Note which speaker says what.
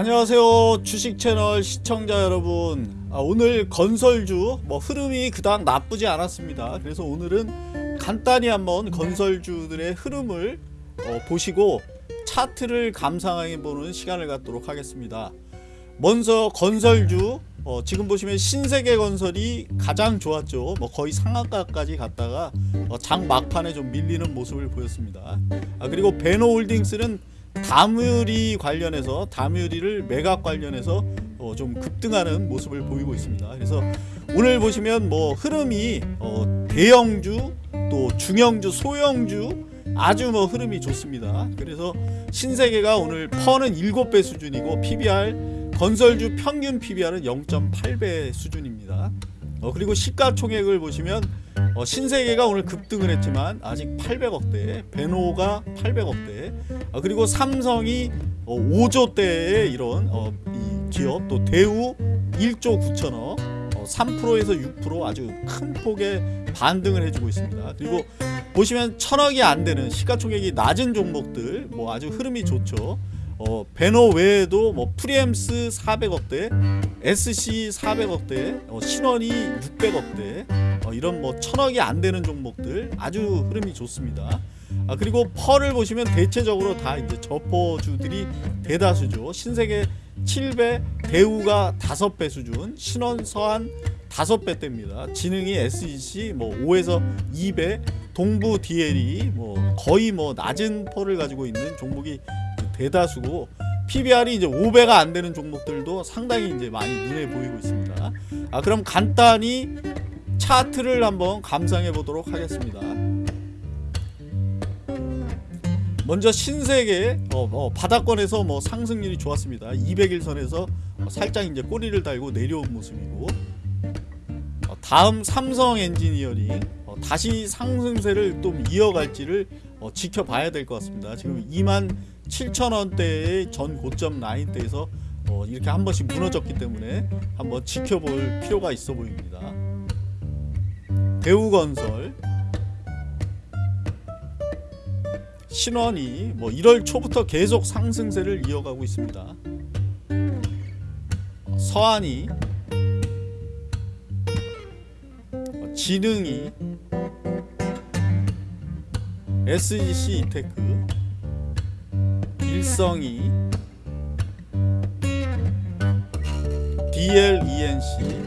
Speaker 1: 안녕하세요 주식 채널 시청자 여러분. 아, 오늘 건설주 뭐 흐름이 그닥 나쁘지 않았습니다. 그래서 오늘은 간단히 한번 건설주들의 흐름을 어, 보시고 차트를 감상해 보는 시간을 갖도록 하겠습니다. 먼저 건설주 어, 지금 보시면 신세계 건설이 가장 좋았죠. 뭐 거의 상한가까지 갔다가 어, 장 막판에 좀 밀리는 모습을 보였습니다. 아, 그리고 베노홀딩스는 다뮤리 관련해서 다뮤리를 매각 관련해서 어, 좀 급등하는 모습을 보이고 있습니다. 그래서 오늘 보시면 뭐 흐름이 어, 대형주 또 중형주 소형주 아주 뭐 흐름이 좋습니다. 그래서 신세계가 오늘 퍼는 7배 수준이고 PBR 건설주 평균 PBR은 0.8배 수준입니다. 어, 그리고 시가총액을 보시면 어, 신세계가 오늘 급등을 했지만 아직 800억대, 베노가 800억대, 어, 그리고 삼성이 어, 5조대의 이런 어, 이 기업, 또 대우 1조 9천억, 어, 3%에서 6% 아주 큰 폭의 반등을 해주고 있습니다. 그리고 보시면 천억이 안 되는 시가총액이 낮은 종목들, 뭐 아주 흐름이 좋죠. 어, 베노 외에도 뭐 프리엠스 400억대, SC 400억대, 어, 신원이 600억대, 어, 이런 뭐 천억이 안 되는 종목들 아주 흐름이 좋습니다. 아, 그리고 펄을 보시면 대체적으로 다 이제 저포주들이 대다수죠. 신세계 7배, 대우가 5배 수준, 신원 서한 5배 대입니다. 지능이 SEC 뭐 5에서 2배, 동부 DL이 뭐 거의 뭐 낮은 펄을 가지고 있는 종목이 대다수고 PBR이 이제 5배가 안 되는 종목들도 상당히 이제 많이 눈에 보이고 있습니다. 아 그럼 간단히 차트를 한번 감상해 보도록 하겠습니다. 먼저 신세계 어, 어, 바닥권에서 뭐 상승률이 좋았습니다. 200일선에서 살짝 이제 꼬리를 달고 내려온 모습이고 어, 다음 삼성 엔지니어링 어, 다시 상승세를 좀 이어갈지를 어, 지켜봐야 될 것 같습니다. 지금 2만 7천 원대의 전 고점 라인대에서 어, 이렇게 한 번씩 무너졌기 때문에 한번 지켜볼 필요가 있어 보입니다. 대우건설 신원이 뭐 1월 초부터 계속 상승세를 이어가고 있습니다. 서한이 어, 지능이 SGC 이테크 일성이 DLENC